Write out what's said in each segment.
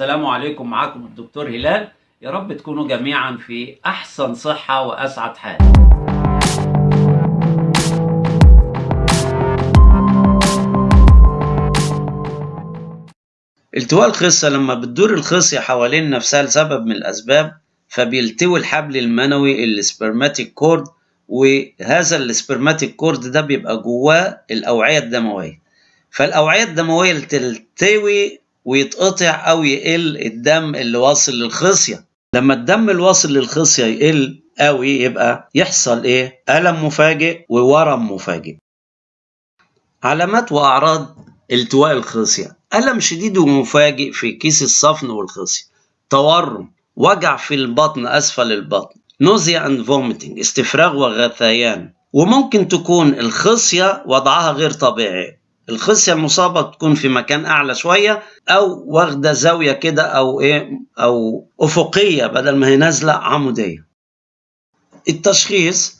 عليكم معاكم الدكتور هلال. يا رب تكونوا جميعا في أحسن صحة وأسعد حال. التواء الخصية لما بتدور الخصية حوالين نفسها لسبب من الأسباب فبيلتوي الحبل المنوي ال spermatic cord وهذا ال spermatic cord ده بيبقى جواه الأوعية الدموية. فالأوعية الدموية اللي تلتوي ويتقطع أو يقل الدم اللي واصل للخصية. لما الدم الواصل للخصية يقل قوي يبقى يحصل إيه؟ ألم مفاجئ وورم مفاجئ. علامات وأعراض التواء الخصية. ألم شديد ومفاجئ في كيس الصفن والخصية. تورم. وجع في البطن أسفل البطن. nausea and vomiting استفراغ وغثيان. وممكن تكون الخصية وضعها غير طبيعي. الخصية المصابة تكون في مكان أعلى شوية أو واخدة زاوية كده أو إيه أو أفقية بدل ما هي نازلة عمودية. التشخيص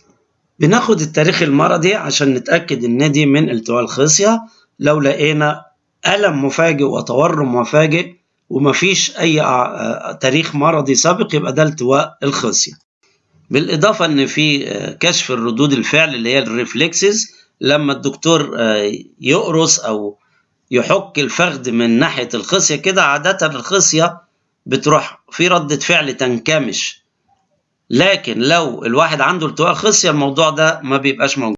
بناخد التاريخ المرضي عشان نتأكد إن دي من التواء الخصية. لو لقينا ألم مفاجئ وتورم مفاجئ ومفيش أي تاريخ مرضي سابق يبقى ده التواء الخصية. بالإضافة إن في كشف الردود الفعل اللي هي الريفلكسز لما الدكتور يقرص أو يحك الفخذ من ناحية الخصية كده عادة الخصية بتروح في ردة فعل تنكمش. لكن لو الواحد عنده التواء خصية الموضوع ده ما بيبقاش موجود.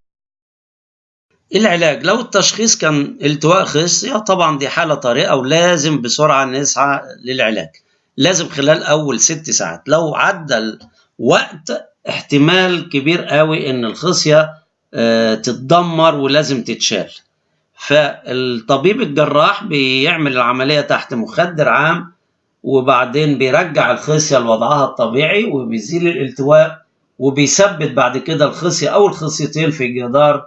العلاج لو التشخيص كان التواء خصية طبعا دي حالة طارئة ولازم بسرعة نسعى للعلاج. لازم خلال أول ست ساعات. لو عدى الوقت احتمال كبير قوي إن الخصية آه تتدمر ولازم تتشال. فالطبيب الجراح بيعمل العملية تحت مخدر عام وبعدين بيرجع الخصية لوضعها الطبيعي وبيزيل الالتواء وبيثبت بعد كده الخصية أو الخصيتين في جدار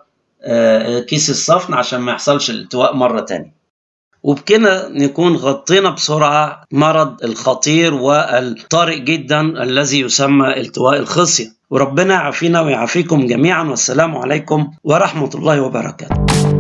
كيس الصفن عشان ما يحصلش الالتواء مرة تانية. وبكده نكون غطينا بسرعة مرض الخطير والطارئ جدا الذي يسمى التواء الخصية. وربنا يعافينا ويعافيكم جميعا. والسلام عليكم ورحمة الله وبركاته.